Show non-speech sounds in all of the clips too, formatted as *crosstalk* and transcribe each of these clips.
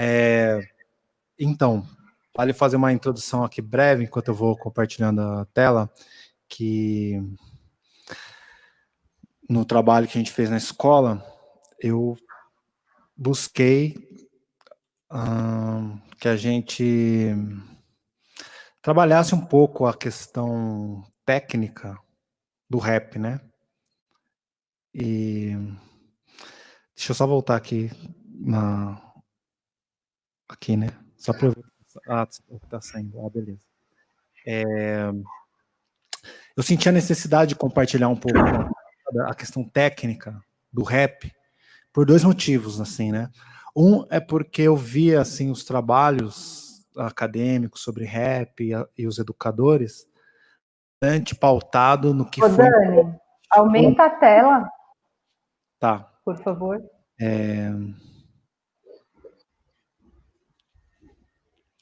É, então, vale fazer uma introdução aqui breve, enquanto eu vou compartilhando a tela, que no trabalho que a gente fez na escola, eu busquei hum, que a gente trabalhasse um pouco a questão técnica do rap, né? E deixa eu só voltar aqui na aqui, né? Só para ah, tá saindo. Ah, beleza. É, eu senti a necessidade de compartilhar um pouco a questão técnica do rap por dois motivos, assim, né? Um é porque eu via assim os trabalhos acadêmicos sobre rap e, e os educadores bastante pautado no que Ô, foi... Dani, aumenta a tela. Tá. Por favor. É...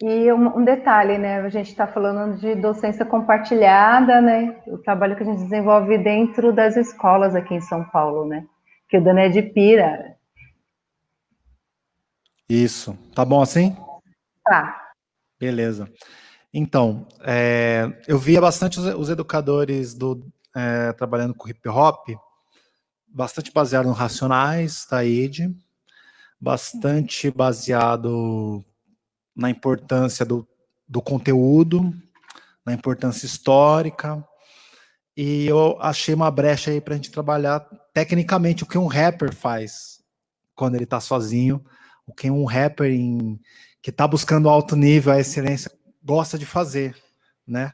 E um, um, detalhe, né? A gente está falando de docência compartilhada, né? O trabalho que a gente desenvolve dentro das escolas aqui em São Paulo, né? Que o Dani é de Pira. Isso. Tá bom assim? Tá. Beleza. Então, é, eu via bastante os, os educadores do, é, trabalhando com hip hop, bastante baseado no Racionais, Taíde, bastante baseado na importância do, do conteúdo, na importância histórica, e eu achei uma brecha aí para a gente trabalhar tecnicamente o que um rapper faz quando ele está sozinho, o que um rapper em, que está buscando alto nível, a excelência, gosta de fazer, né?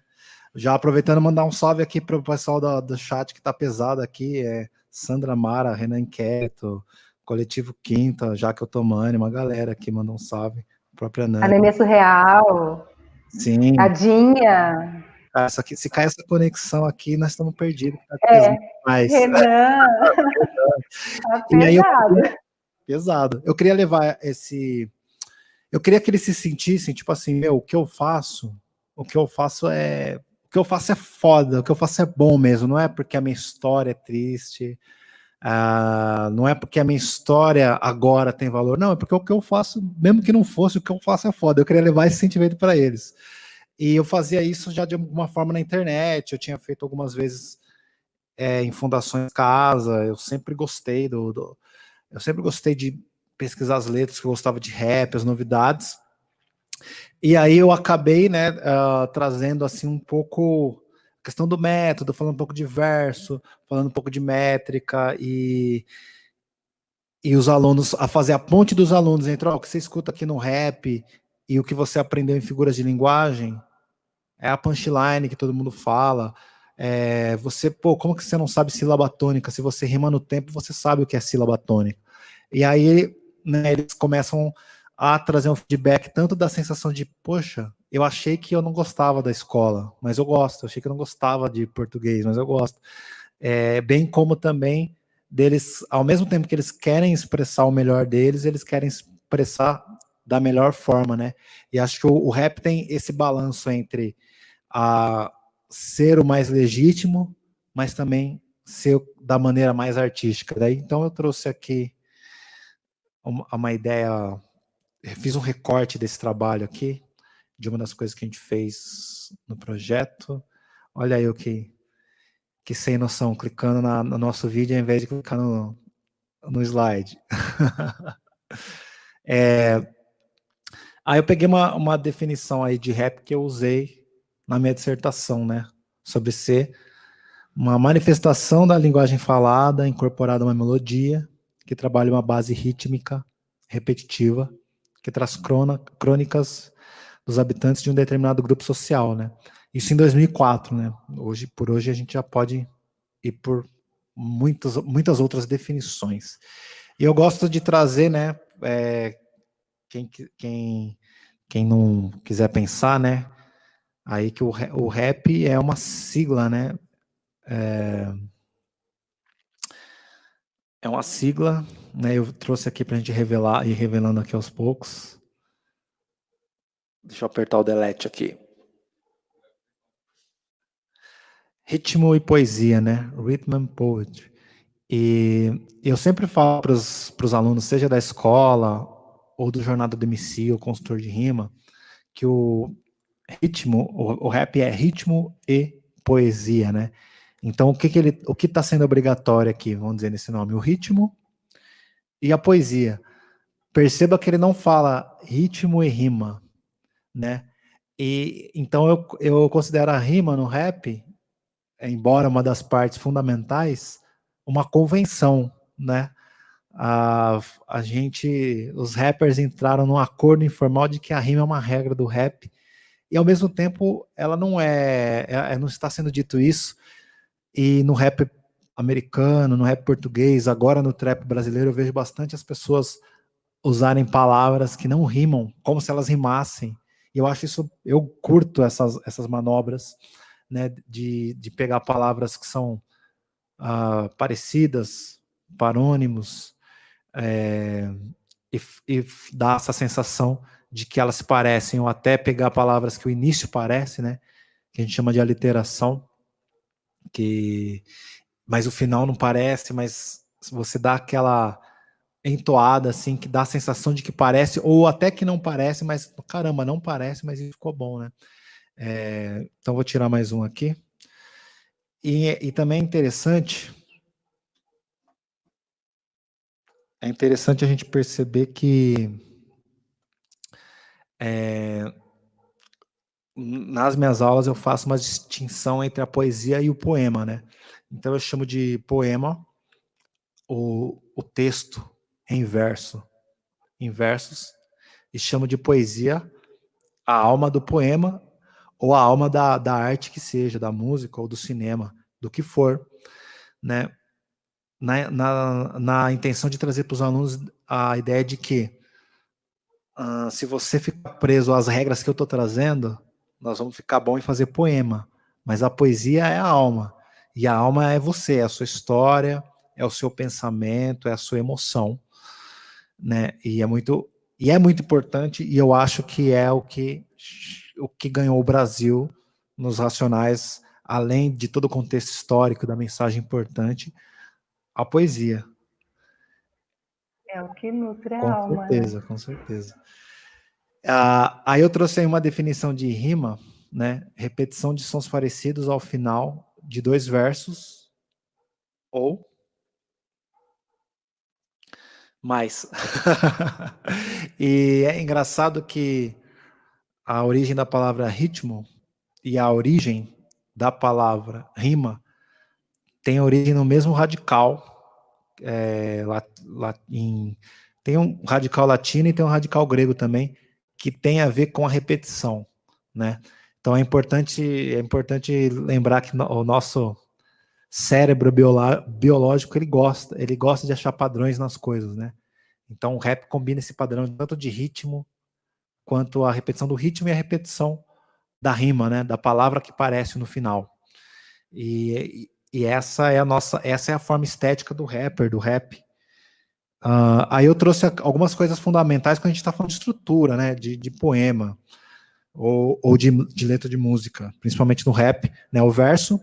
Já aproveitando mandar um salve aqui para o pessoal do, do chat que está pesado aqui, é Sandra Mara, Renan Inquieto, Coletivo Quinta, Jaque Otomani, uma galera aqui mandou um salve própria Nani. Anemia Surreal. Sim. Tadinha. Ah, só que se cai essa conexão aqui, nós estamos perdidos. Tá é, mais. Renan. *laughs* tá pesado. Eu, pesado. Eu queria levar esse... Eu queria que eles se sentissem, tipo assim, meu, o que eu faço, o que eu faço é... O que eu faço é foda, o que eu faço é bom mesmo, não é porque a minha história é triste, ah, não é porque a minha história agora tem valor, não, é porque o que eu faço, mesmo que não fosse, o que eu faço é foda. Eu queria levar esse sentimento para eles. E eu fazia isso já de alguma forma na internet, eu tinha feito algumas vezes é, em fundações casa, eu sempre gostei do, do, Eu sempre gostei de pesquisar as letras, que eu gostava de rap, as novidades. E aí eu acabei, né, uh, trazendo assim um pouco questão do método, falando um pouco de verso, falando um pouco de métrica e, e os alunos, a fazer a ponte dos alunos entre o que você escuta aqui no rap e o que você aprendeu em figuras de linguagem, é a punchline que todo mundo fala, é, você, pô, como que você não sabe sílaba tônica? Se você rima no tempo, você sabe o que é sílaba tônica. E aí, né, eles começam a trazer um feedback tanto da sensação de, poxa, eu achei que eu não gostava da escola, mas eu gosto. Eu achei que eu não gostava de português, mas eu gosto. É, bem como também deles, ao mesmo tempo que eles querem expressar o melhor deles, eles querem expressar da melhor forma, né? E acho que o, o rap tem esse balanço entre a ser o mais legítimo, mas também ser da maneira mais artística. Daí, então eu trouxe aqui uma, uma ideia, fiz um recorte desse trabalho aqui, de uma das coisas que a gente fez no projeto. Olha aí o que, que sem noção, clicando na, no nosso vídeo ao invés de clicar no, no slide. *laughs* é, aí eu peguei uma, uma definição aí de rap que eu usei na minha dissertação, né? Sobre ser uma manifestação da linguagem falada incorporada a uma melodia que trabalha uma base rítmica repetitiva que traz crônicas dos habitantes de um determinado grupo social, né? Isso em 2004, né? Hoje, por hoje, a gente já pode ir por muitas, muitas outras definições. E eu gosto de trazer, né? É, quem, quem, quem não quiser pensar, né? Aí que o, o rap é uma sigla, né? É, é uma sigla, né? Eu trouxe aqui para a gente revelar e revelando aqui aos poucos. Deixa eu apertar o delete aqui. Ritmo e poesia, né? Rhythm and Poetry. E eu sempre falo para os alunos, seja da escola ou do Jornada do MC, o consultor de rima, que o ritmo, o, o rap é ritmo e poesia, né? Então, o que, que ele, o que está sendo obrigatório aqui, vamos dizer nesse nome? O ritmo e a poesia. Perceba que ele não fala ritmo e rima, né? E então eu, eu considero a rima no rap, embora uma das partes fundamentais, uma convenção, né? A, a gente, os rappers entraram num acordo informal de que a rima é uma regra do rap e ao mesmo tempo ela não é, é, não está sendo dito isso e no rap americano, no rap português, agora no trap brasileiro, eu vejo bastante as pessoas usarem palavras que não rimam, como se elas rimassem. E eu acho isso, eu curto essas, essas manobras, né, de, de pegar palavras que são uh, parecidas, parônimos, é, e, e dar essa sensação de que elas se parecem, ou até pegar palavras que o início parece, né, que a gente chama de aliteração, que mas o final não parece, mas você dá aquela entoada assim que dá a sensação de que parece ou até que não parece, mas caramba, não parece, mas ficou bom, né? É, então vou tirar mais um aqui. E, e também é interessante é interessante a gente perceber que é, nas minhas aulas eu faço uma distinção entre a poesia e o poema, né? Então eu chamo de poema o, o texto em verso, em versos, e chamo de poesia a alma do poema ou a alma da, da arte que seja, da música ou do cinema, do que for, né? Na, na, na intenção de trazer para os alunos a ideia de que uh, se você ficar preso às regras que eu estou trazendo, nós vamos ficar bom em fazer poema, mas a poesia é a alma, e a alma é você, é a sua história, é o seu pensamento, é a sua emoção, né? E é muito e é muito importante e eu acho que é o que o que ganhou o Brasil nos racionais, além de todo o contexto histórico da mensagem importante, a poesia. É o que nutre a com alma. Com né? certeza, né? com certeza. Ah, aí eu trouxe aí uma definição de rima, né? Repetição de sons parecidos ao final de dois versos ou mais. *laughs* e é engraçado que a origem da palavra ritmo e a origem da palavra rima tem origem no mesmo radical. É, tem um radical latino e tem um radical grego também, que tem a ver com a repetição, né? Então é importante, é importante lembrar que o nosso cérebro biológico ele gosta, ele gosta de achar padrões nas coisas, né? Então o rap combina esse padrão tanto de ritmo quanto a repetição do ritmo e a repetição da rima, né? Da palavra que parece no final. E, e essa é a nossa, essa é a forma estética do rapper, do rap. Uh, aí eu trouxe algumas coisas fundamentais quando a gente está falando de estrutura, né, de, de poema, ou, ou de, de, letra de música, principalmente no rap, né, o verso,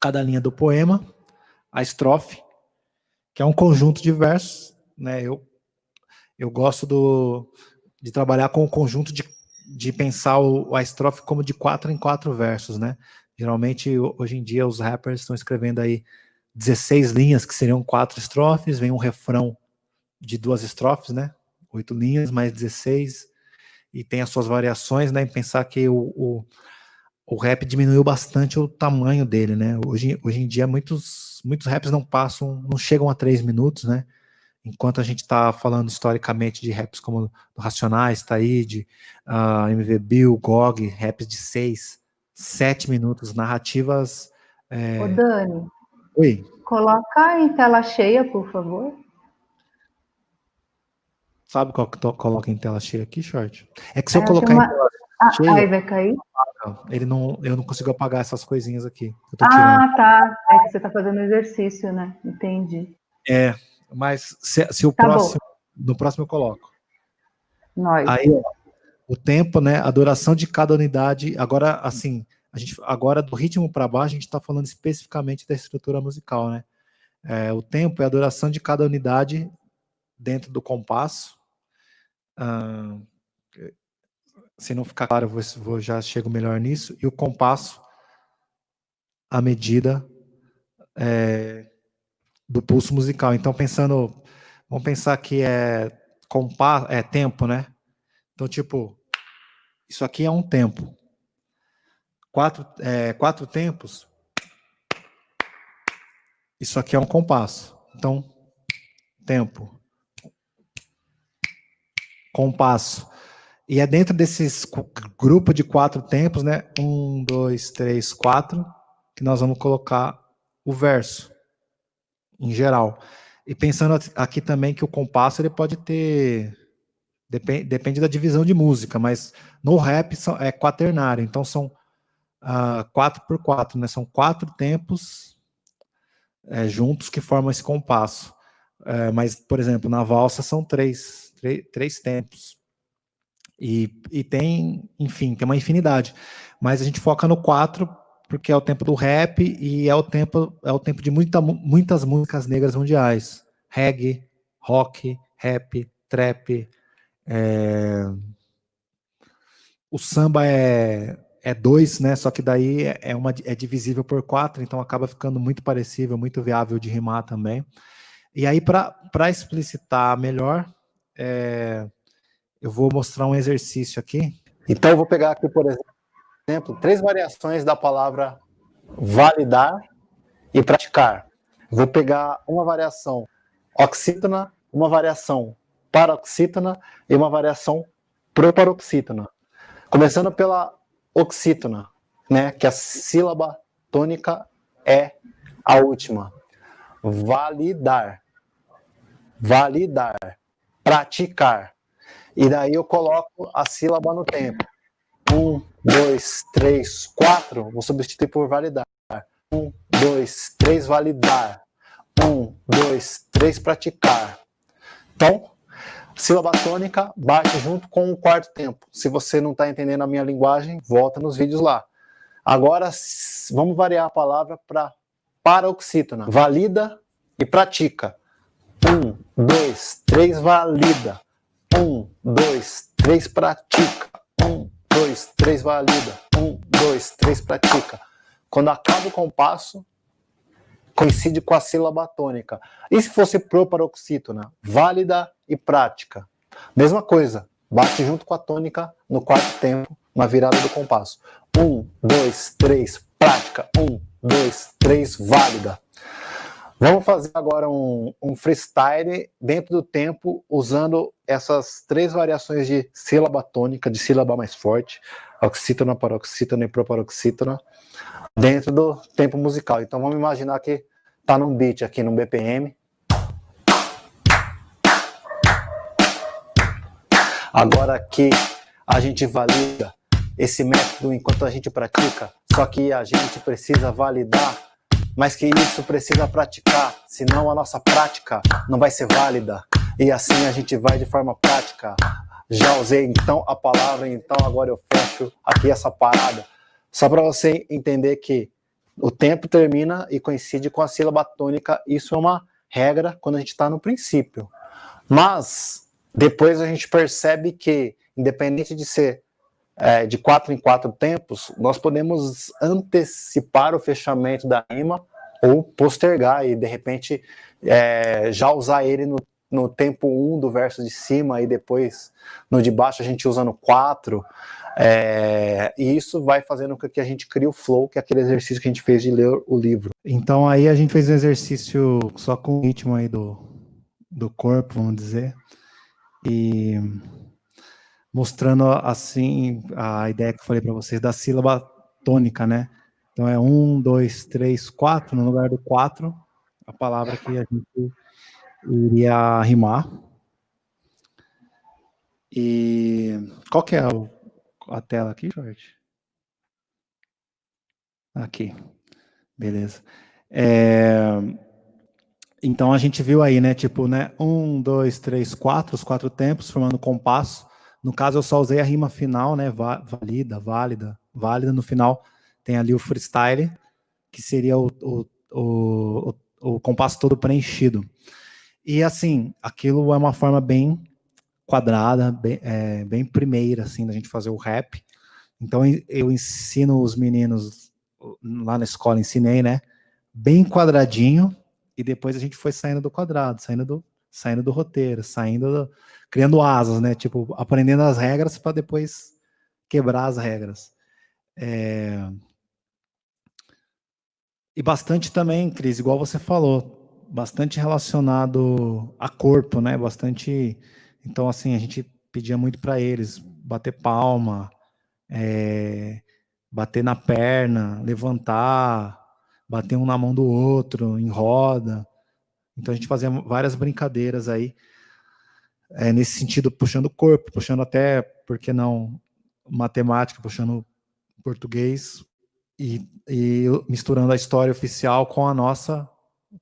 cada linha do poema, a estrofe, que é um conjunto de versos, né, eu, eu gosto do, de trabalhar com o conjunto de, de pensar o, a estrofe como de quatro em quatro versos, né, geralmente hoje em dia os rappers estão escrevendo aí 16 linhas, que seriam quatro estrofes, vem um refrão de duas estrofes, né? Oito linhas, mais 16, e tem as suas variações, né? Pensar que o, o, o rap diminuiu bastante o tamanho dele, né? Hoje, hoje em dia, muitos, muitos raps não passam, não chegam a três minutos, né? Enquanto a gente está falando historicamente de raps como Racionais, Taíde, uh, ah, MV Bill, GOG, raps de seis, sete minutos, narrativas... É... Ô Dani, Oi. Coloca em tela cheia, por favor. Sabe qual que coloca em tela cheia aqui, short? É que se eu colocar uma... em tela ah, cheia, aí vai cair? Ele não, eu não consigo apagar essas coisinhas aqui. ah, tá. É que você está fazendo exercício, né? Entendi. É, mas se, se o tá próximo, bom. no próximo eu coloco. Nós. Aí, ó, o tempo, né? A duração de cada unidade. Agora, assim, a gente agora do ritmo para baixo a gente está falando especificamente da estrutura musical, né? É, o tempo é a duração de cada unidade dentro do compasso, Uh, se não ficar claro, vou, vou, já chego melhor nisso. E o compasso, a medida é, do pulso musical. Então, pensando, vamos pensar que é compasso, é tempo, né? Então, tipo, isso aqui é um tempo. Quatro, é, quatro tempos. Isso aqui é um compasso. Então, tempo. Compasso. E é dentro desses grupo de quatro tempos, né? Um, dois, três, quatro, que nós vamos colocar o verso, em geral. E pensando aqui também que o compasso ele pode ter. Depende, depende da divisão de música, mas no rap são, é quaternário, então são uh, quatro por quatro, né? São quatro tempos é, juntos que formam esse compasso. É, mas, por exemplo, na valsa são três, três, três tempos. E, e tem, enfim, tem uma infinidade. Mas a gente foca no 4 porque é o tempo do rap e é o tempo é o tempo de muita, muitas músicas negras mundiais. Reggae, rock, rap, trap. É... O samba é, é dois, né? Só que daí é, uma, é divisível por quatro, então acaba ficando muito parecido, muito viável de rimar também. E aí, para explicitar melhor, é, eu vou mostrar um exercício aqui. Então, eu vou pegar aqui, por exemplo, três variações da palavra validar e praticar. Vou pegar uma variação oxítona, uma variação paroxítona e uma variação proparoxítona. Começando pela oxítona, né, que a sílaba tônica é a última. Validar. Validar. Praticar. E daí eu coloco a sílaba no tempo. Um, dois, três, quatro. Vou substituir por validar. Um, dois, três, validar. Um, dois, três, praticar. Então, sílaba tônica bate junto com o quarto tempo. Se você não está entendendo a minha linguagem, volta nos vídeos lá. Agora, vamos variar a palavra para paroxítona. Valida e pratica. Um, dois, três, valida. Um, dois, três, pratica. Um, dois, três, valida. Um, dois, três, pratica. Quando acaba o compasso, coincide com a sílaba tônica. E se fosse proparoxítona? Válida e prática. Mesma coisa, bate junto com a tônica no quarto tempo, na virada do compasso. Um, dois, três, prática. Um, dois, três, válida. Vamos fazer agora um, um, freestyle dentro do tempo, usando essas três variações de sílaba tônica, de sílaba mais forte, oxítona, paroxítona e proparoxítona, dentro do tempo musical. Então vamos imaginar que tá num beat aqui, no BPM. Agora aqui a gente valida esse método enquanto a gente pratica, só que a gente precisa validar mas que isso precisa praticar, senão a nossa prática não vai ser válida. E assim a gente vai de forma prática. Já usei então a palavra, então agora eu fecho aqui essa parada. Só para você entender que o tempo termina e coincide com a sílaba tônica, isso é uma regra quando a gente está no princípio. Mas depois a gente percebe que, independente de ser é, de quatro em quatro tempos, nós podemos antecipar o fechamento da rima ou postergar e de repente é, já usar ele no, no tempo 1 um do verso de cima e depois no de baixo a gente usa no 4. É, e isso vai fazendo com que a gente crie o flow, que é aquele exercício que a gente fez de ler o livro. Então aí a gente fez um exercício só com o ritmo aí do, do corpo, vamos dizer, e mostrando assim a ideia que eu falei para vocês da sílaba tônica, né? Então é um, dois, três, quatro, no lugar do quatro, a palavra que a gente iria rimar. E qual que é a tela aqui, Jorge? Aqui, beleza. É, então a gente viu aí, né? Tipo, né? Um, dois, três, quatro, os quatro tempos formando compasso. No caso, eu só usei a rima final, né? Válida, válida, válida. No final tem ali o freestyle, que seria o, o, o, o compasso todo preenchido. E assim, aquilo é uma forma bem quadrada, bem, é, bem primeira, assim, da gente fazer o rap. Então eu ensino os meninos lá na escola, ensinei, né? Bem quadradinho, e depois a gente foi saindo do quadrado, saindo do, saindo do roteiro, saindo, do, criando asas, né? Tipo, aprendendo as regras para depois quebrar as regras. É... E bastante também, Cris, igual você falou, bastante relacionado a corpo, né? Bastante. Então, assim, a gente pedia muito para eles bater palma, é... bater na perna, levantar, bater um na mão do outro, em roda. Então a gente fazia várias brincadeiras aí, é, nesse sentido, puxando o corpo, puxando até, por que não, matemática, puxando português e, e misturando a história oficial com a nossa,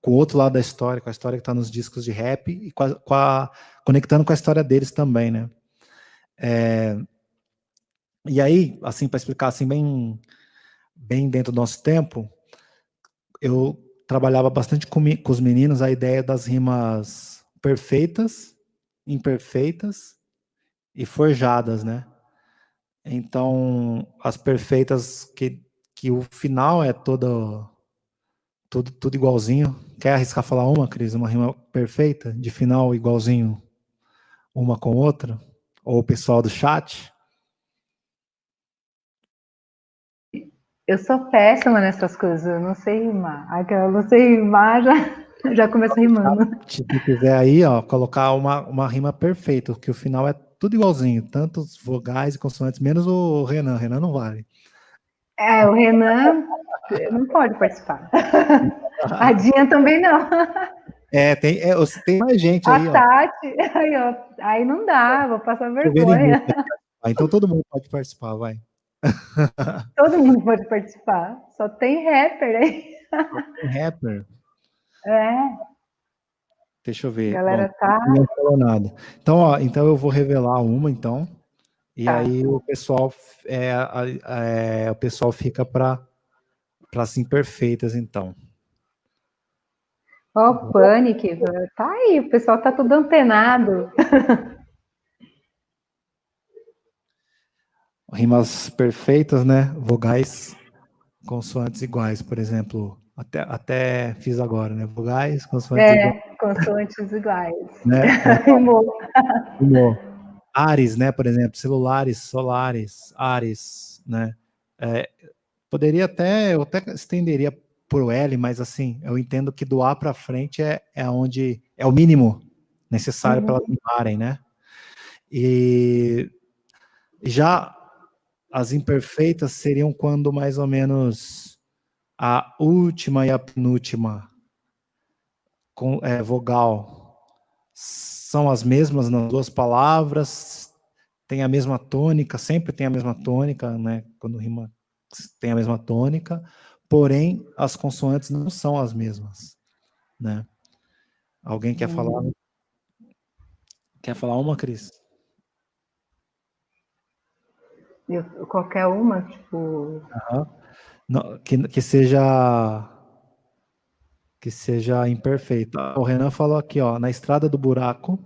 com o outro lado da história, com a história que está nos discos de rap e com a, com a, conectando com a história deles também, né? É, e aí, assim, para explicar assim bem, bem dentro do nosso tempo, eu trabalhava bastante com, com os meninos a ideia das rimas perfeitas, imperfeitas e forjadas, né? Então, as perfeitas que, que o final é todo, tudo, tudo igualzinho. Quer arriscar falar uma, Cris? Uma rima perfeita, de final igualzinho uma com outra? Ou o pessoal do chat? Eu sou péssima nessas coisas, eu não sei rimar. Aquela, não sei rimar, *laughs* já, já começa rimando. Se tu quiser aí, ó, colocar uma, uma rima perfeita, que o final é tudo igualzinho, tanto os vogais e consoantes, menos o Renan. Renan não vale. É, o Renan não pode participar. *laughs* A Dinha também não. É, tem, é, tem mais gente aí. A Tati, aí, ó, aí não dá, vou passar vergonha. Ah, então todo mundo pode participar, vai. Todo mundo pode participar. Só tem rapper aí. Só tem rapper. É. Deixa eu ver. A galera Bom, tá. Não falou nada. Então, ó, então eu vou revelar uma, então. E tá. aí o pessoal é, é, o pessoal fica para para as imperfeitas, então. Ó, oh, Panic, tá aí, o pessoal tá tudo antenado. *laughs* rimas perfeitas, né? Vogais, consoantes iguais, por exemplo. Até, até fiz agora, né? Vogais, consoantes é, iguais. consoantes iguais. Né? *laughs* Rimou. Rimou. Ares, né? Por exemplo, celulares, solares, Ares, né? É, poderia até, eu até estenderia por o L, mas assim, eu entendo que do A para frente é, é onde é o mínimo necessário uhum. para elas rimarem, né? E já as imperfeitas seriam quando mais ou menos a última e a penúltima com, é, vogal são as mesmas nas duas palavras, tem a mesma tônica, sempre tem a mesma tônica, né? Quando rima tem a mesma tônica, porém as consoantes não são as mesmas, né? Alguém quer hum. falar? Quer falar uma, Cris? Eu, qualquer uma, tipo. Uhum. Não, que, que seja. Que seja imperfeita. O Renan falou aqui, ó, na estrada do buraco.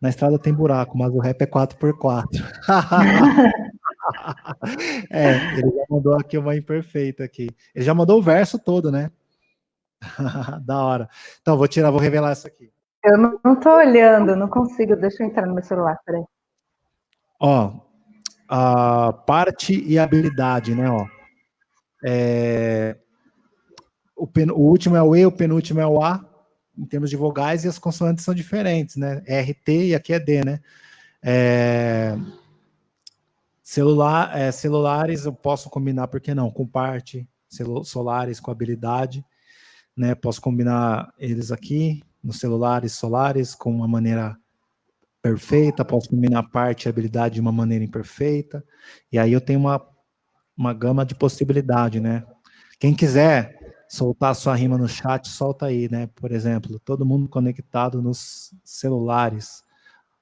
Na estrada tem buraco, mas o rap é 4x4. *laughs* é, ele já mandou aqui uma imperfeita aqui. Ele já mandou o verso todo, né? *laughs* da hora. Então, vou tirar, vou revelar essa aqui. Eu não, não tô olhando, não consigo. Deixa eu entrar no meu celular, peraí. Ó, a parte e habilidade, né? Ó. É, o, pen, o, último é o E, o penúltimo é o A, em termos de vogais, e as consoantes são diferentes, né? RT e aqui é D, né? É, celular, é, celulares eu posso combinar, por que não? Com parte, solares com habilidade, né? Posso combinar eles aqui, nos celulares solares, com uma maneira perfeita, posso combinar parte e habilidade de uma maneira imperfeita, e aí eu tenho uma, uma gama de possibilidade, né? Quem quiser soltar sua rima no chat, solta aí, né? Por exemplo, todo mundo conectado nos celulares.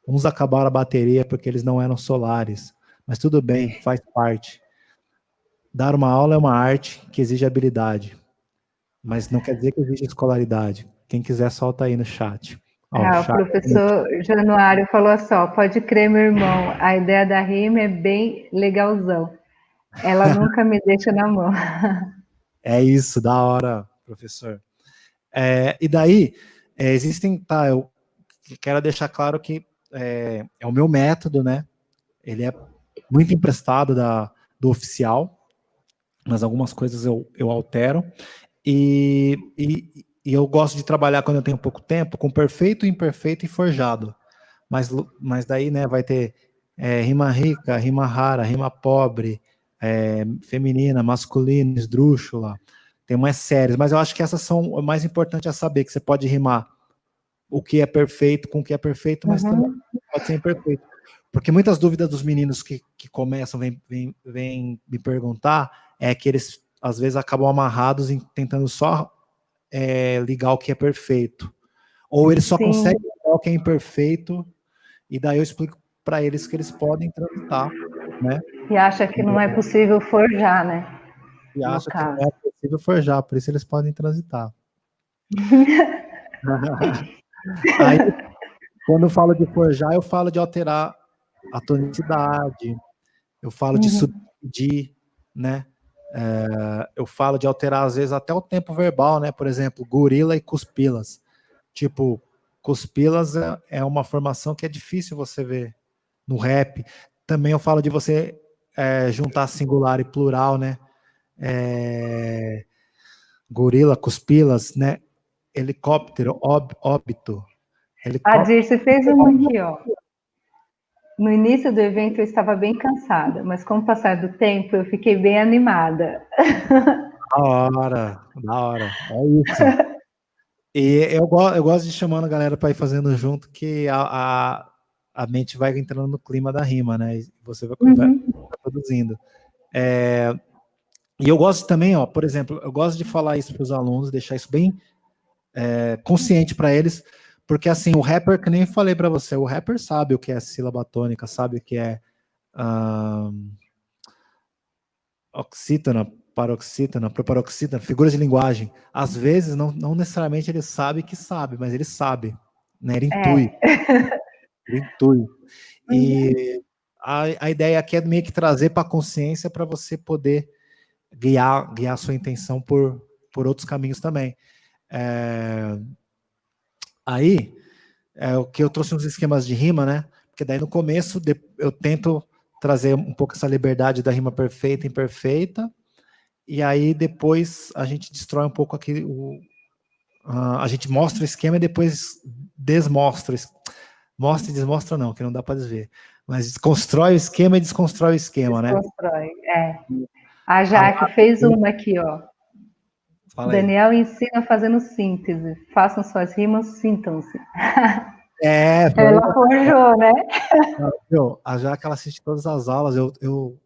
Uns acabaram a bateria porque eles não eram solares, mas tudo bem, faz parte. Dar uma aula é uma arte que exige habilidade, mas não quer dizer que exige escolaridade. Quem quiser, solta aí no chat. Ah, o professor Januário falou só, pode crer, meu irmão, a ideia da rima é bem legalzão. Ela nunca me deixa na mão. É isso, da hora, professor. É, e daí, é, existem, tá, eu quero deixar claro que é, é, o meu método, né? Ele é muito emprestado da, do oficial, mas algumas coisas eu, eu altero. E, e, e eu gosto de trabalhar quando eu tenho pouco tempo com perfeito, imperfeito e forjado. Mas, mas daí, né, vai ter é, rima rica, rima rara, rima pobre, é, feminina, masculina, esdrúxula. Tem umas séries, mas eu acho que essas são o mais importante a saber, que você pode rimar o que é perfeito com o que é perfeito, mas uhum. também pode ser imperfeito. Porque muitas dúvidas dos meninos que, que começam, vêm vem, vem me perguntar, é que eles às vezes acabam amarrados em tentando só é, ligar o que é perfeito. Ou eles só Sim. conseguem ligar o que é imperfeito, e daí eu explico para eles que eles podem transitar, né? E acha que não é possível forjar, né? E no acha caso. que não é possível forjar, por isso eles podem transitar. *laughs* Aí, quando eu falo de forjar, eu falo de alterar a tonicidade, eu falo de uhum. subdividir, né? É, eu falo de alterar, às vezes, até o tempo verbal, né? Por exemplo, gorila e cuspilas. Tipo, cuspilas é, é uma formação que é difícil você ver no rap. Também eu falo de você é, juntar singular e plural, né? É, gorila, cuspilas, né? Helicóptero, ob, óbito. Helicóptero. A Dirce fez uma aqui, ó. No início do evento eu estava bem cansada, mas com o passar do tempo eu fiquei bem animada. *laughs* Da hora, da hora. É isso. *laughs* E eu, eu gosto de chamando a galera para ir fazendo junto, que a, a, a, mente vai entrando no clima da rima, né? E você vai, uhum. vai produzindo. É, e eu gosto também, ó, por exemplo, eu gosto de falar isso para os alunos, deixar isso bem é, consciente para eles, porque assim, o rapper, que nem falei para você, o rapper sabe o que é sílaba tônica, sabe o que é um, oxítona, paroxítona, proparoxítona, figuras de linguagem. Às vezes, não, não necessariamente ele sabe que sabe, mas ele sabe, né? Ele intui. *laughs* Intui. E a, a ideia aqui é meio que trazer para a consciência para você poder guiar, guiar a sua intenção por, por outros caminhos também. É, Aí, é o que eu trouxe uns esquemas de rima, né? Porque daí no começo eu tento trazer um pouco essa liberdade da rima perfeita e imperfeita, e aí depois a gente destrói um pouco aqui o, uh, a gente mostra o esquema e depois desmostra. Mostra e desmostra não, que não dá para desver. Mas desconstrói o esquema e desconstrói o esquema, né? Desconstrói, é. A Jaque fez uma aqui, ó. Fala Daniel aí. ensina fazendo síntese. Façam suas rimas, sintam-se. *laughs* É, ela forjou, né? Meu, a Jaque ela assiste todas as aulas, eu, eu,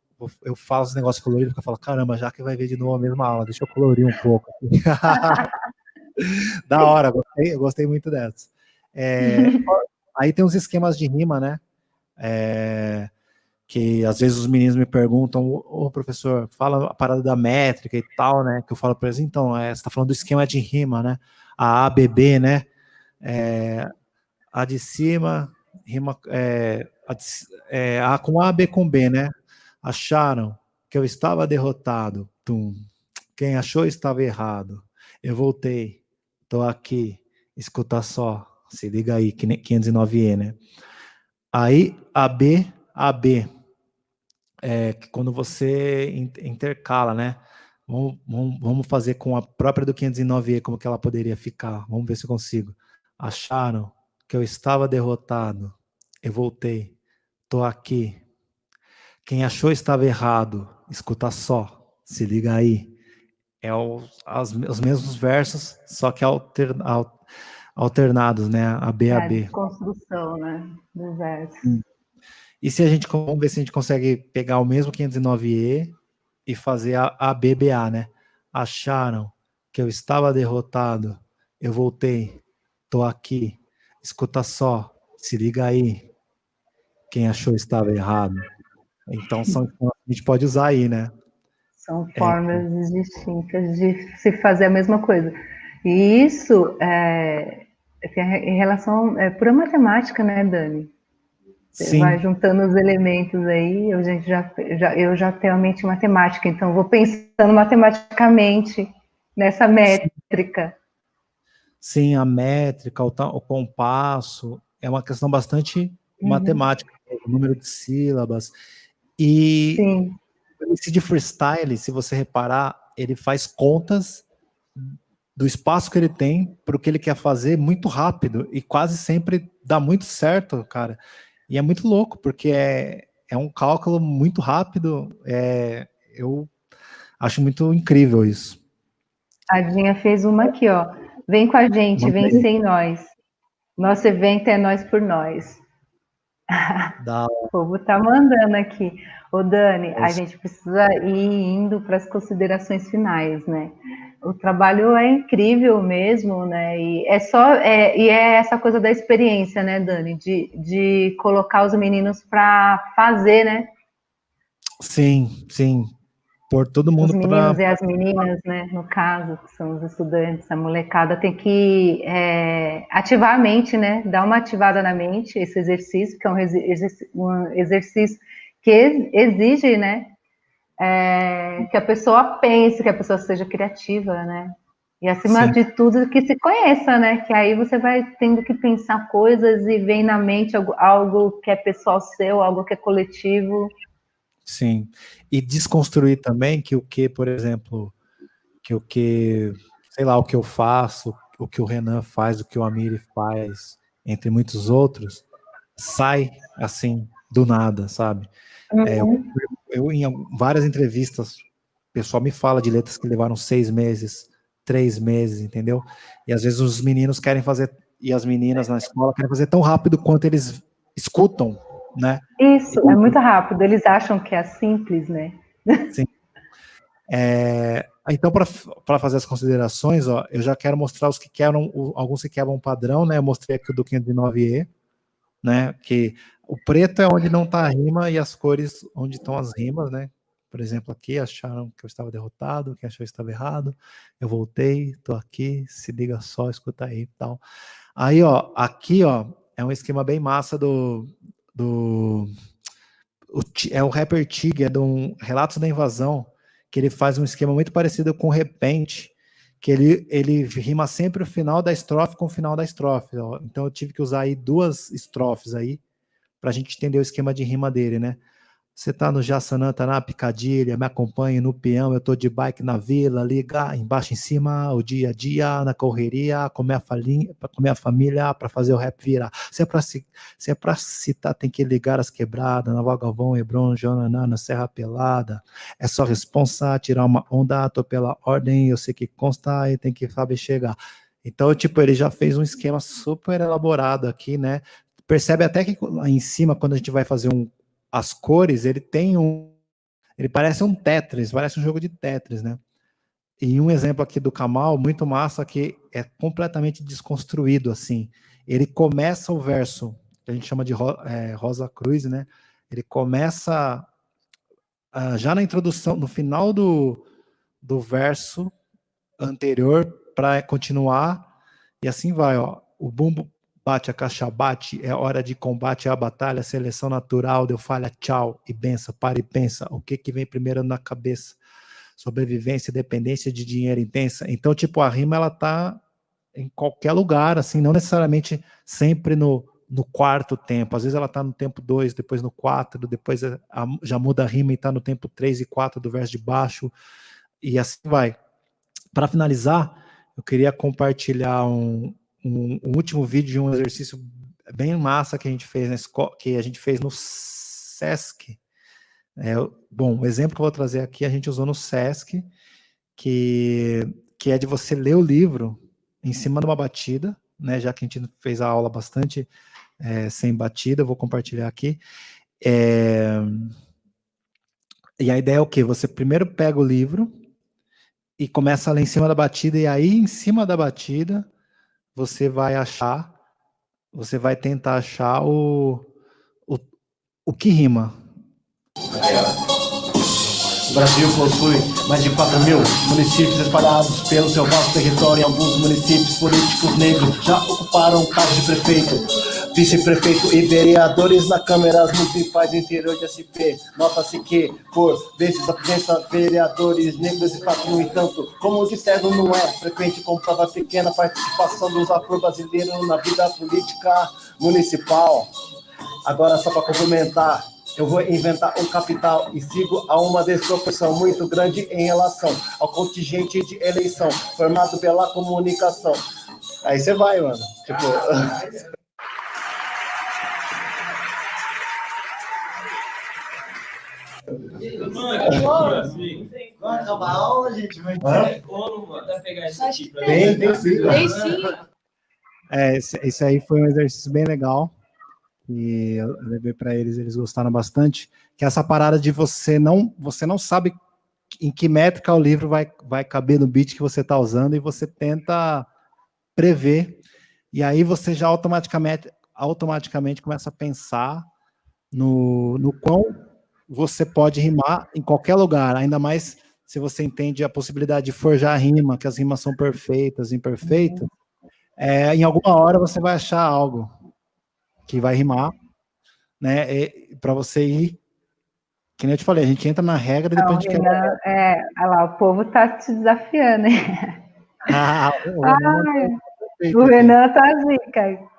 eu falo os negócios coloridos, porque eu falo, caramba, a Jaque vai ver de novo a mesma aula, deixa eu colorir um pouco. *laughs* da hora, gostei, eu gostei muito dessa. É, *laughs* aí tem uns esquemas de rima, né? É, que às vezes os meninos me perguntam, ô professor, fala a parada da métrica e tal, né? Que eu falo para eles, então, é, você está falando do esquema de rima, né? A ABB, né? É, a de cima, rima é, a, de, é, a com A, B com B, né? Acharam que eu estava derrotado. Tum. Quem achou estava errado. Eu voltei, tô aqui, escuta só, se liga aí, 509E, né? Aí, AB, AB, é, quando você intercala, né? Vamos, vamos, vamos, fazer com a própria do 509E, como que ela poderia ficar. Vamos ver se eu consigo. Acharam que eu estava derrotado. Eu voltei. Tô aqui. Quem achou estava errado. Escuta só. Se liga aí. É o, as, os mesmos versos, só que alter, alternados, né? A B a B. É, construção, né? Do verso. Hum. E se a gente, vamos ver se a gente consegue pegar o mesmo 509E e fazer a, a BBA, né? Acharam que eu estava derrotado, eu voltei, tô aqui, escuta só, se liga aí, quem achou estava errado. Então são a gente pode usar aí, né? São formas é. distintas de se fazer a mesma coisa. E isso é, em relação, é pura matemática, né, Dani? Você Sim. vai juntando os elementos aí, eu, gente já, já, eu já tenho a mente matemática, então vou pensando matematicamente nessa métrica. Sim, a métrica, o, o compasso, é uma questão bastante uhum. matemática, o número de sílabas. E Sim. esse de freestyle, se você reparar, ele faz contas do espaço que ele tem para o que ele quer fazer muito rápido e quase sempre dá muito certo, cara. E é muito louco, porque é, é um cálculo muito rápido. É, eu acho muito incrível isso. A Dinha fez uma aqui, ó. Vem com a gente, vem sem nós. Nosso evento é nós por nós. *laughs* Dá. o povo tá mandando aqui. Ô Dani, a gente precisa ir indo para as considerações finais, né? O trabalho é incrível mesmo, né? E é só é, e é essa coisa da experiência, né, Dani? De, de colocar os meninos para fazer, né? Sim, sim por todo mundo. Os meninos pra... e as meninas, né, no caso, que são os estudantes, a molecada tem que é, ativar a mente, né, dar uma ativada na mente, esse exercício, que é um exercício que exige, né, é, que a pessoa pense, que a pessoa seja criativa, né, e acima Sim. de tudo que se conheça, né, que aí você vai tendo que pensar coisas e vem na mente algo, algo que é pessoal seu, algo que é coletivo, Sim. E desconstruir também que o que, por exemplo, que o que, sei lá, o que eu faço, o que o Renan faz, o que o Amiri faz, entre muitos outros, sai assim, do nada, sabe? Uhum. É, eu, eu, em várias entrevistas, o pessoal me fala de letras que levaram seis meses, três meses, entendeu? E às vezes os meninos querem fazer, e as meninas na escola querem fazer tão rápido quanto eles escutam né? Isso, é muito rápido. Eles acham que é simples, né? *laughs* Sim. É, então, para fazer as considerações, ó, eu já quero mostrar os que quebram, alguns que quebram padrão, né? Eu mostrei aqui o do 509E, né? Que o preto é onde não está a rima e as cores onde estão as rimas, né? Por exemplo, aqui acharam que eu estava derrotado, quem achou que estava errado. Eu voltei, estou aqui, se liga só, escuta aí e tal. Aí, ó, aqui, ó, é um esquema bem massa do, do o, é o rapper Tig, é do Relatos da Invasão, que ele faz um esquema muito parecido com Repente, que ele, ele rima sempre o final da estrofe com o final da estrofe. Então eu tive que usar aí duas estrofes aí para a gente entender o esquema de rima dele, né? Você tá no Jaçanã, tá na Picadilha, me acompanha no peão, eu tô de bike na vila, liga embaixo em cima, o dia a dia, na correria, com minha, falinha, com minha família, para fazer o rap virar. Se é se é citar, tem que ligar as quebradas, na Vagavão, Hebron, Jonaná, na Serra Pelada. É só responsa, tirar uma onda, tô pela ordem, eu sei que consta e tem que saber chegar. Então, tipo, ele já fez um esquema super elaborado aqui, né? Percebe até que lá em cima, quando a gente vai fazer um, as cores, ele tem um. Ele parece um Tetris, parece um jogo de Tetris, né? E um exemplo aqui do Kamal, muito massa, que é completamente desconstruído, assim. Ele começa o verso, que a gente chama de é, Rosa Cruz, né? Ele começa uh, já na introdução, no final do, do verso anterior, para continuar, e assim vai, ó. O bumbo, Bate a caixa, bate, é hora de combate, é a batalha, seleção natural, deu falha, tchau, e bença, para e pensa, o que que vem primeiro na cabeça? Sobrevivência, dependência de dinheiro intensa. Então, tipo, a rima, ela tá em qualquer lugar, assim, não necessariamente sempre no, no quarto tempo. Às vezes ela tá no tempo 2, depois no 4, depois a, a, já muda a rima e tá no tempo 3 e 4 do verso de baixo, e assim vai. Para finalizar, eu queria compartilhar um, um, um, último vídeo de um exercício bem massa que a gente fez na escola, que a gente fez no SESC. É, bom, o exemplo que eu vou trazer aqui a gente usou no SESC, que, que é de você ler o livro em cima de uma batida, né, já que a gente fez a aula bastante é, sem batida, vou compartilhar aqui. É, e a ideia é o quê? Você primeiro pega o livro e começa a ler em cima da batida, e aí em cima da batida você vai achar, você vai tentar achar o, o, o que rima. O Brasil possui mais de 4 mil municípios espalhados pelo seu vasto território. Alguns municípios, políticos negros já ocuparam cargos de prefeito, vice-prefeito e vereadores na Câmara Municipais do interior de SP. Nota-se que, por vezes, a presença de vereadores negros e fato, no entanto, como disseram, não é frequente, comprova pequena participação dos afro-brasileiros na vida política municipal. Agora, só para complementar, eu vou inventar um capital e sigo a uma desproporção muito grande em relação ao contingente de eleição formado pela comunicação. Aí você vai, mano. Tipo. Vai acabar a aula, gente. Vai ter como, mano, pegar esse aqui pra Tem, tem sim. Tem sim. É, esse, esse aí foi um exercício bem legal. E eu levei para eles, eles gostaram bastante. Que é essa parada de você não, você não sabe em que métrica o livro vai, vai caber no beat que você está usando e você tenta prever. E aí você já automaticamente, automaticamente começa a pensar no, no quão você pode rimar em qualquer lugar, ainda mais se você entende a possibilidade de forjar rima, que as rimas são perfeitas, imperfeitas, é, em alguma hora você vai achar algo que vai rimar, né? Para você ir. Que nem eu te falei, a gente entra na regra e depois a gente quer. é, olha lá, o povo tá te desafiando, hein? *laughs* Ah, o Ai, Renan é perfeito O. Renan tá zica.